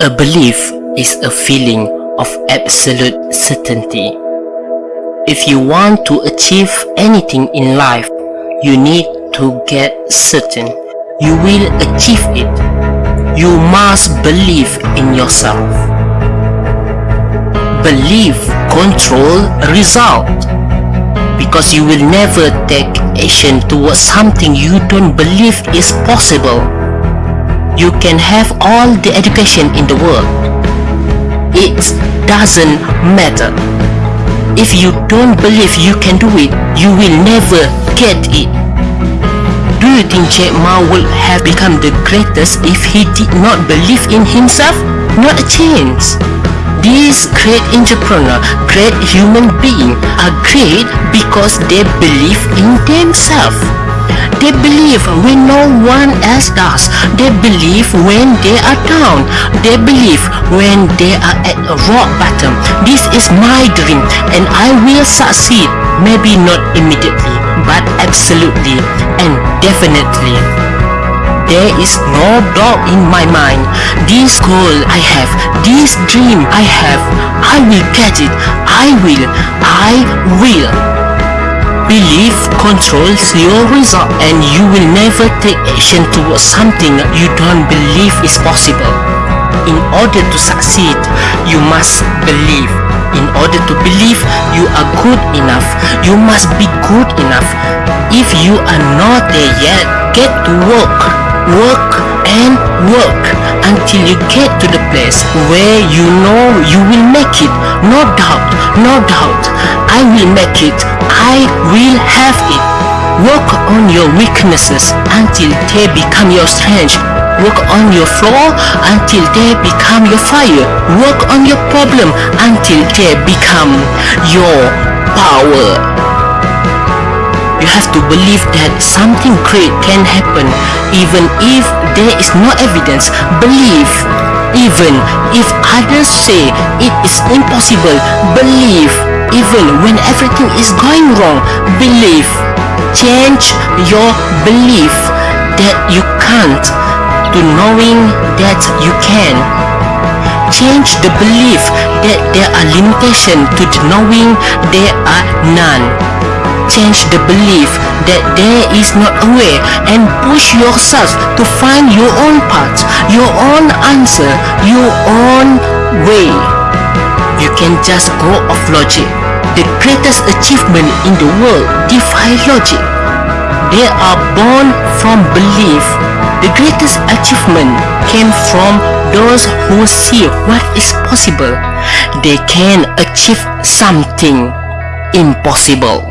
A belief is a feeling of absolute certainty. If you want to achieve anything in life, you need to get certain you will achieve it. You must believe in yourself. Belief control result because you will never take action towards something you don't believe is possible. You can have all the education in the world. It doesn't matter. If you don't believe you can do it, you will never get it. Do you think Jack Ma would have become the greatest if he did not believe in himself? Not a chance. These great entrepreneur, great human beings are great because they believe in themselves. They believe when no one else does. They believe when they are down. They believe when they are at a rock bottom. This is my dream and I will succeed. Maybe not immediately, but absolutely and definitely. There is no doubt in my mind. This goal I have, this dream I have, I will get it. I will. I will. Belief controls your result and you will never take action towards something you don't believe is possible. In order to succeed, you must believe. In order to believe you are good enough, you must be good enough. If you are not there yet, get to work. Work and work until you get to the place where you know you will make it. No doubt, no doubt. I will make it. I will have it. Work on your weaknesses until they become your strength. Work on your flaw until they become your fire. Work on your problem until they become your power. You have to believe that something great can happen even if there is no evidence. Believe. Even if others say it is impossible, believe. Even when everything is going wrong, believe. Change your belief that you can't to knowing that you can. Change the belief that there are limitations to the knowing there are none. Change the belief that there is not a way and push yourself to find your own path, your own answer, your own way. You can just go off logic. The greatest achievement in the world defy logic. They are born from belief. The greatest achievement came from those who see what is possible. They can achieve something impossible.